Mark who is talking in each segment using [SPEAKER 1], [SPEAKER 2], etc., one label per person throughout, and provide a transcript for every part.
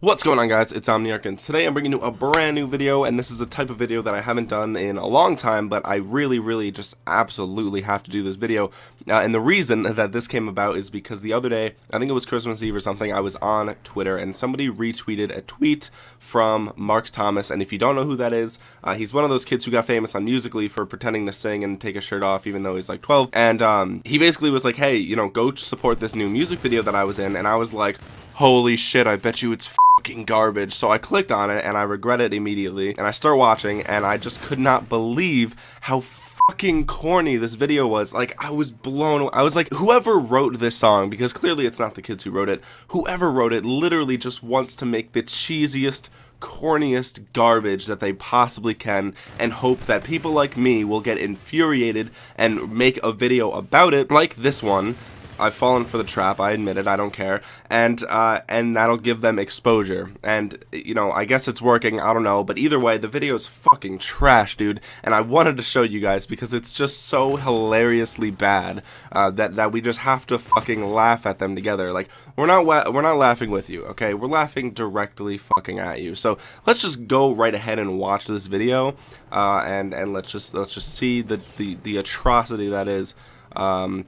[SPEAKER 1] What's going on guys, it's Omniarch and today I'm bringing you a brand new video and this is a type of video that I haven't done in a long time but I really really just absolutely have to do this video. Uh, and the reason that this came about is because the other day, I think it was Christmas Eve or something, I was on Twitter and somebody retweeted a tweet from Mark Thomas and if you don't know who that is, uh, he's one of those kids who got famous on Musical.ly for pretending to sing and take a shirt off even though he's like 12 and um, he basically was like hey you know go support this new music video that I was in and I was like holy shit I bet you it's fucking garbage. So I clicked on it and I regret it immediately. And I start watching and I just could not believe how fucking corny this video was. Like, I was blown I was like, whoever wrote this song, because clearly it's not the kids who wrote it, whoever wrote it literally just wants to make the cheesiest, corniest garbage that they possibly can and hope that people like me will get infuriated and make a video about it like this one I've fallen for the trap. I admit it. I don't care, and uh, and that'll give them exposure. And you know, I guess it's working. I don't know, but either way, the video is fucking trash, dude. And I wanted to show you guys because it's just so hilariously bad uh, that that we just have to fucking laugh at them together. Like we're not we're not laughing with you, okay? We're laughing directly fucking at you. So let's just go right ahead and watch this video, uh, and and let's just let's just see the the the atrocity that is. Um,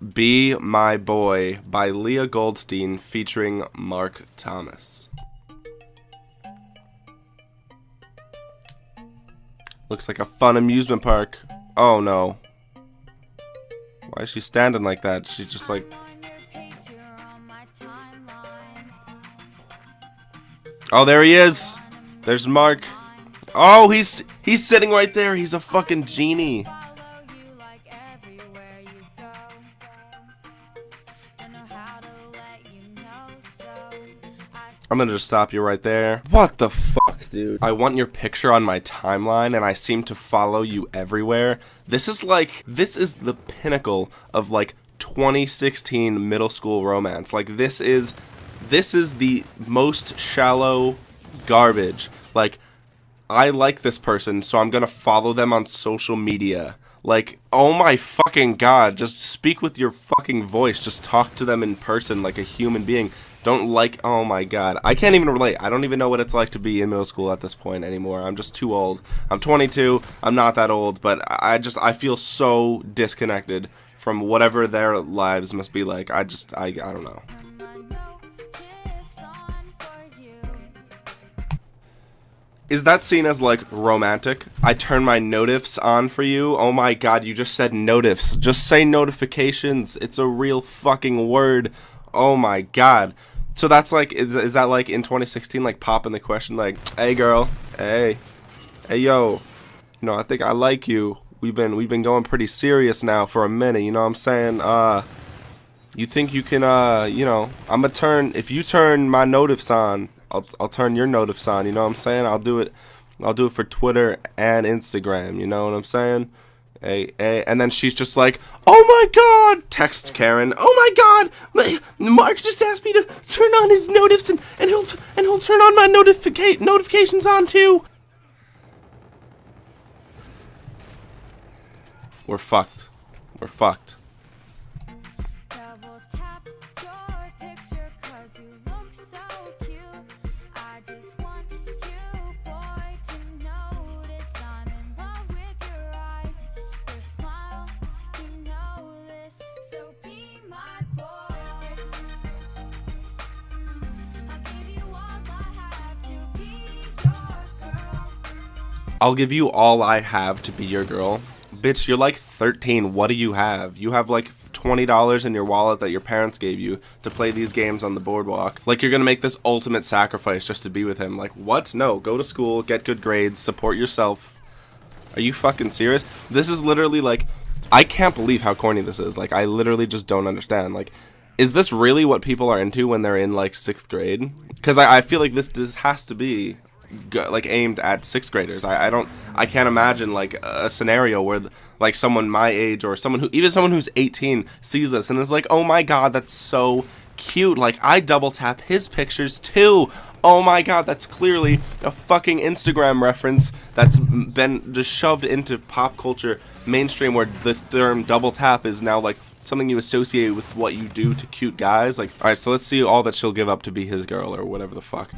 [SPEAKER 1] be My Boy by Leah Goldstein featuring Mark Thomas. Looks like a fun amusement park. Oh no. Why is she standing like that? She's just like... Oh, there he is! There's Mark. Oh, he's he's sitting right there. He's a fucking genie. Gonna just stop you right there. What the fuck, dude? I want your picture on my timeline and I seem to follow you everywhere. This is like, this is the pinnacle of like 2016 middle school romance. Like this is, this is the most shallow garbage. Like, I like this person, so I'm gonna follow them on social media. Like, oh my fucking god, just speak with your fucking voice. Just talk to them in person like a human being. Don't like, oh my god. I can't even relate. I don't even know what it's like to be in middle school at this point anymore. I'm just too old. I'm 22. I'm not that old, but I just, I feel so disconnected from whatever their lives must be like. I just, I, I don't know. Is that seen as like romantic? I turn my notifs on for you. Oh my god, you just said notifs. Just say notifications. It's a real fucking word. Oh my god. So that's like, is, is that like in 2016, like popping the question, like, hey girl, hey, hey yo, you know, I think I like you. We've been we've been going pretty serious now for a minute. You know what I'm saying? Uh, you think you can? Uh, you know, I'm gonna turn if you turn my notifs on, I'll I'll turn your notifs on. You know what I'm saying? I'll do it. I'll do it for Twitter and Instagram. You know what I'm saying? A, a, and then she's just like, oh my god, texts Karen, oh my god, Mark just asked me to turn on his notifs and, and he'll, and he'll turn on my notifica notifications on too. We're fucked. We're fucked. I'll give you all I have to be your girl. Bitch, you're like 13. What do you have? You have like $20 in your wallet that your parents gave you to play these games on the boardwalk. Like you're gonna make this ultimate sacrifice just to be with him. Like what? No, go to school, get good grades, support yourself. Are you fucking serious? This is literally like, I can't believe how corny this is. Like I literally just don't understand. Like, is this really what people are into when they're in like sixth grade? Because I, I feel like this, this has to be like aimed at sixth graders. I, I don't I can't imagine like a scenario where like someone my age or someone who even someone who's 18 sees this and is like, "Oh my god, that's so cute." Like I double tap his pictures too. Oh my god, that's clearly a fucking Instagram reference that's been just shoved into pop culture mainstream where the term double tap is now like something you associate with what you do to cute guys. Like, all right, so let's see all that she'll give up to be his girl or whatever the fuck.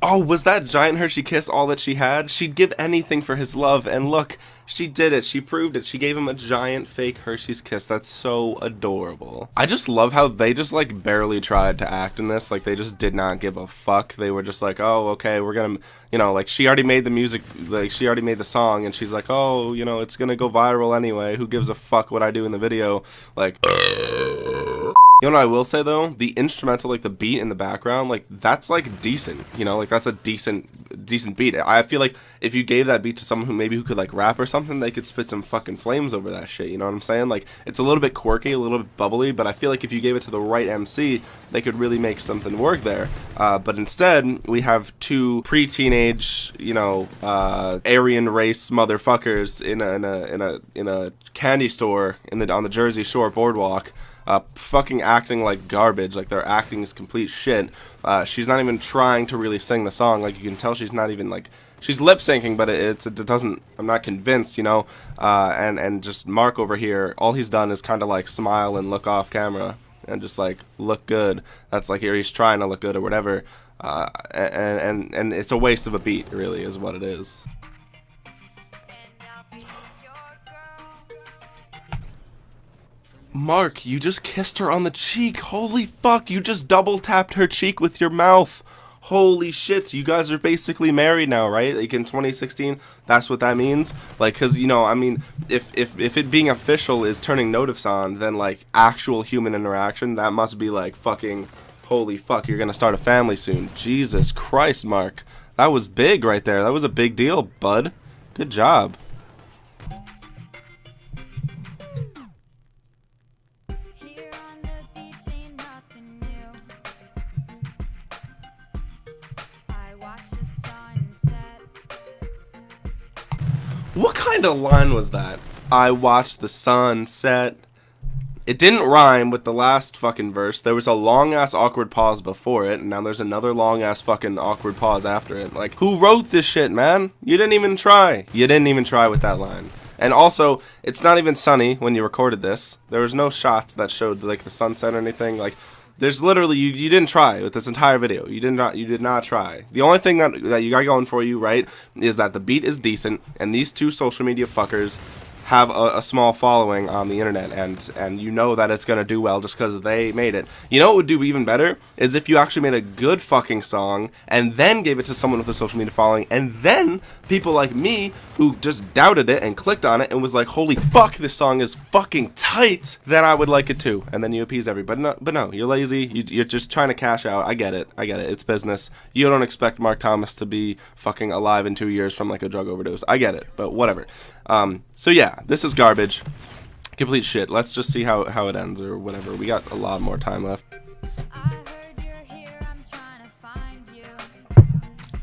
[SPEAKER 1] Oh, was that giant Hershey kiss all that she had? She'd give anything for his love, and look, she did it. She proved it. She gave him a giant fake Hershey's kiss. That's so adorable. I just love how they just like barely tried to act in this. Like they just did not give a fuck. They were just like, oh, okay, we're gonna, you know, like she already made the music, like she already made the song, and she's like, oh, you know, it's gonna go viral anyway. Who gives a fuck what I do in the video? Like. You know what I will say though? The instrumental, like the beat in the background, like that's like decent. You know, like that's a decent, decent beat. I feel like if you gave that beat to someone who maybe who could like rap or something, they could spit some fucking flames over that shit. You know what I'm saying? Like it's a little bit quirky, a little bit bubbly, but I feel like if you gave it to the right MC, they could really make something work there. Uh, but instead, we have two pre-teenage, you know, uh, Aryan race motherfuckers in a in a in a in a candy store in the on the Jersey Shore boardwalk uh, fucking acting like garbage. Like their acting is complete shit. Uh, she's not even trying to really sing the song. Like you can tell she's not even like she's lip syncing, but it, it's it doesn't. I'm not convinced, you know. Uh, and and just Mark over here, all he's done is kind of like smile and look off camera and just like look good. That's like here he's trying to look good or whatever. Uh, and and and it's a waste of a beat, really, is what it is. Mark, you just kissed her on the cheek. Holy fuck, you just double tapped her cheek with your mouth. Holy shit, you guys are basically married now, right? Like in 2016, that's what that means. Like, cause you know, I mean, if if if it being official is turning notice on, then like actual human interaction, that must be like fucking. Holy fuck, you're gonna start a family soon. Jesus Christ, Mark, that was big right there. That was a big deal, bud. Good job. What kind of line was that? I watched the sun set. It didn't rhyme with the last fucking verse. There was a long ass awkward pause before it, and now there's another long ass fucking awkward pause after it. Like, who wrote this shit, man? You didn't even try. You didn't even try with that line. And also, it's not even sunny when you recorded this. There was no shots that showed like the sunset or anything. Like, there's literally you, you didn't try with this entire video. You did not you did not try. The only thing that that you got going for you, right, is that the beat is decent and these two social media fuckers have a, a, small following on the internet and and you know that it's gonna do well just because they made it. You know what would do even better? Is if you actually made a good fucking song and then gave it to someone with a social media following and then people like me who just doubted it and clicked on it and was like holy fuck this song is fucking tight then I would like it too. And then you appease everybody. No, but no you're lazy. You, you're just trying to cash out. I get it. I get it. It's business. You don't expect Mark Thomas to be fucking alive in two years from like a drug overdose. I get it. But whatever um, so yeah, this is garbage. Complete shit. Let's just see how, how it ends or whatever. We got a lot more time left.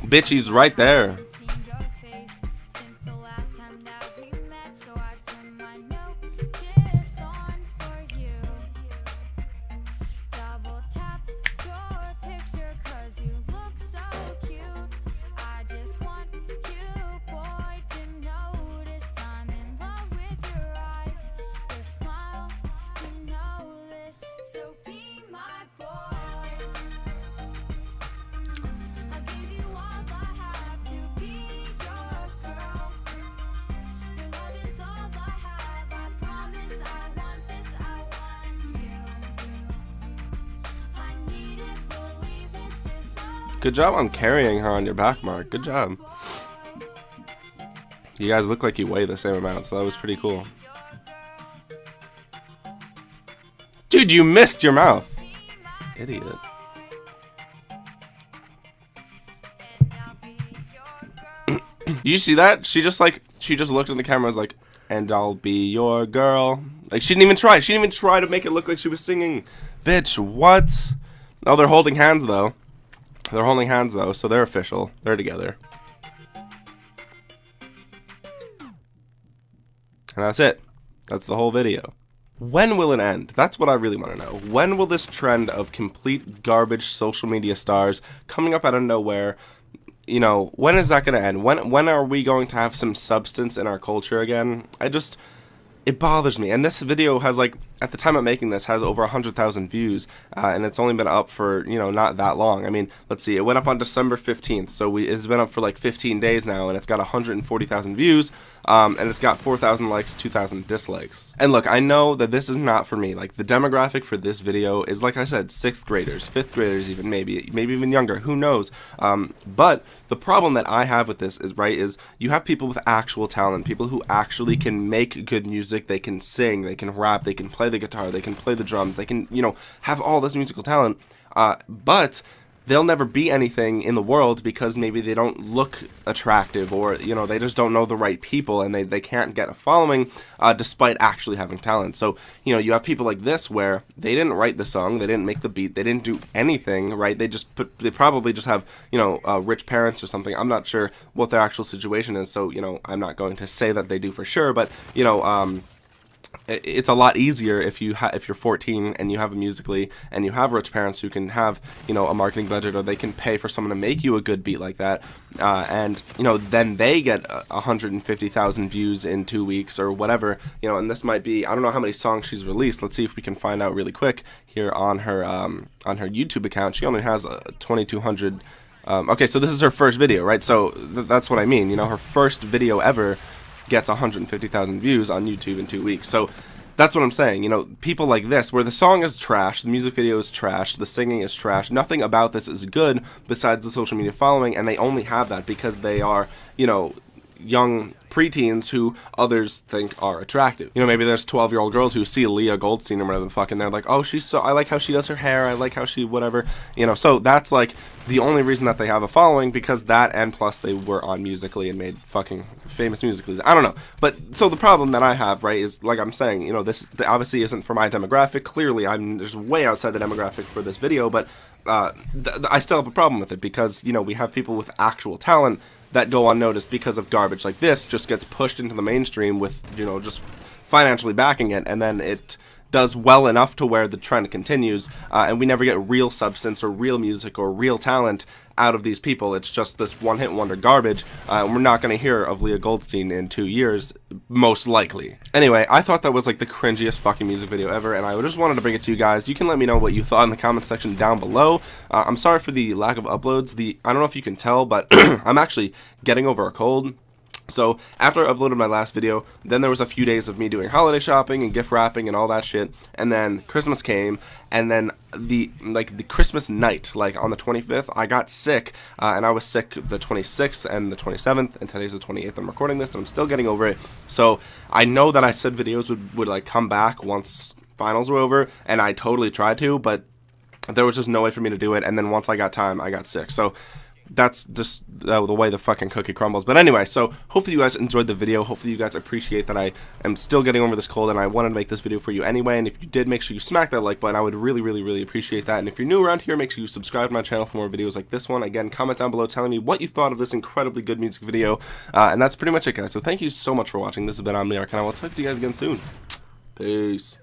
[SPEAKER 1] Bitch, he's right there. Good job on carrying her on your back, Mark. Good job. You guys look like you weigh the same amount, so that was pretty cool. Dude, you missed your mouth. Idiot. you see that? She just like, she just looked in the camera and was like, and I'll be your girl. Like, she didn't even try. She didn't even try to make it look like she was singing. Bitch, what? Oh, they're holding hands, though. They're holding hands though, so they're official. They're together. And that's it. That's the whole video. When will it end? That's what I really want to know. When will this trend of complete garbage social media stars coming up out of nowhere, you know, when is that going to end? When when are we going to have some substance in our culture again? I just it bothers me. And this video has like at the time of making this has over 100,000 views uh, and it's only been up for you know not that long. I mean let's see it went up on December 15th so we, it's been up for like 15 days now and it's got 140,000 views um, and it's got 4,000 likes 2,000 dislikes. And look I know that this is not for me. Like the demographic for this video is like I said sixth graders fifth graders even maybe maybe even younger who knows? Um, but the problem that I have with this is right is you have people with actual talent people who actually can make good music they can sing they can rap they can play play the guitar, they can play the drums, they can, you know, have all this musical talent, uh, but they'll never be anything in the world because maybe they don't look attractive or you know they just don't know the right people and they, they can't get a following uh, despite actually having talent. So you know you have people like this where they didn't write the song they didn't make the beat they didn't do anything right? They just put they probably just have you know uh, rich parents or something. I'm not sure what their actual situation is so you know i'm not going to say that they do for sure but you know um, it's a lot easier if you ha- if you're 14 and you have a Musical.ly and you have rich parents who can have you know a marketing budget or they can pay for someone to make you a good beat like that uh, and you know then they get 150,000 views in two weeks or whatever you know and this might be I don't know how many songs she's released. Let's see if we can find out really quick here on her um, on her YouTube account. She only has uh, 2200 um, okay so this is her first video right? So th- that's what I mean you know her first video ever gets 150,000 views on YouTube in two weeks. So that's what I'm saying. You know, people like this, where the song is trash, the music video is trash, the singing is trash, nothing about this is good besides the social media following, and they only have that because they are, you know, young preteens who others think are attractive. You know, maybe there's 12 year old girls who see Leah Goldstein or whatever the fuck, and they're like, oh, she's so, I like how she does her hair, I like how she, whatever. You know, so that's like the only reason that they have a following because that and plus they were on Musical.ly and made fucking famous Musically. I don't know. But so the problem that I have, right, is like I'm saying, you know, this obviously isn't for my demographic. Clearly, I'm just way outside the demographic for this video, but uh, I still have a problem with it because, you know, we have people with actual talent that go unnoticed because of garbage like this just gets pushed into the mainstream with, you know, just financially backing it, and then it does well enough to where the trend continues, uh, and we never get real substance or real music or real talent out of these people. It's just this one hit wonder garbage. Uh, we're not going to hear of Leah Goldstein in two years, most likely. Anyway, I thought that was like the cringiest fucking music video ever, and I just wanted to bring it to you guys. You can let me know what you thought in the comment section down below. Uh, I'm sorry for the lack of uploads. The I don't know if you can tell, but I'm actually getting over a cold. So after I uploaded my last video, then there was a few days of me doing holiday shopping and gift wrapping and all that shit. And then Christmas came, and then the like the Christmas night, like on the 25th, I got sick, uh, and I was sick the 26th and the 27th, and today's the 28th. I'm recording this, and I'm still getting over it. So I know that I said videos would would like come back once finals were over, and I totally tried to, but there was just no way for me to do it. And then once I got time, I got sick. So that's just uh, the way the fucking cookie crumbles. But anyway, so hopefully you guys enjoyed the video. Hopefully you guys appreciate that I am still getting over this cold and I wanted to make this video for you anyway. And if you did, make sure you smack that like button. I would really, really, really appreciate that. And if you're new around here, make sure you subscribe to my channel for more videos like this one. Again, comment down below telling me what you thought of this incredibly good music video. Uh, and that's pretty much it, guys. So thank you so much for watching. This has been Omniarch, and I will talk to you guys again soon. Peace.